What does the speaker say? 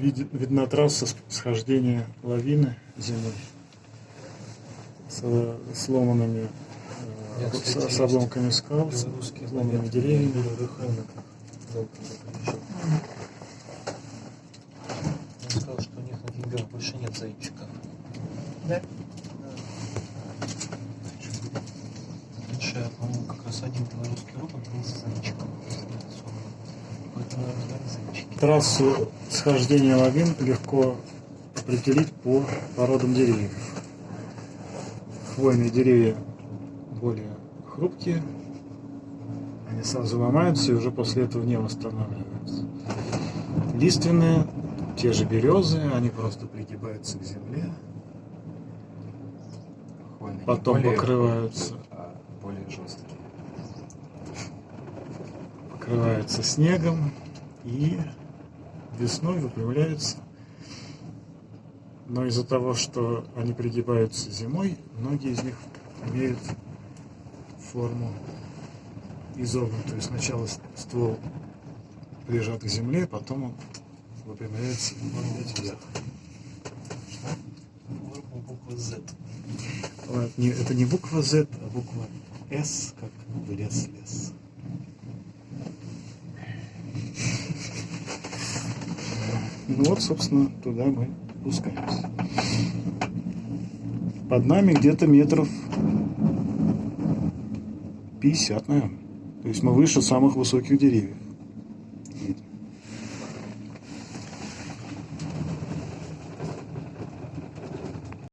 Вид- видна трасса схождения лавины зимой с э, сломанными э, Я, кстати, с, с обломками скал, с сломанными деревьями. Он сказал, что у них на деньгах больше нет зайчиков. Да. Раньше, по-моему, как раз один белорусский робот был с зайчиком. Трассу схождения лавин легко определить по породам деревьев. Хвойные деревья более хрупкие, они сразу ломаются и уже после этого не восстанавливаются. Лиственные, те же березы, они просто пригибаются к земле, Хвойные Потом более покрываются. а более жесткие. Покрываются снегом и весной выпрямляются. Но из-за того, что они пригибаются зимой, многие из них имеют форму изогнутую. Сначала ствол прижат к земле, потом он выпрямляется вверх. Буквы Z. Ладно, Это не буква Z, а буква S, как в лес лес. Ну вот, собственно, туда мы спускаемся. Под нами где-то метров 50, наверное. То есть мы выше самых высоких деревьев.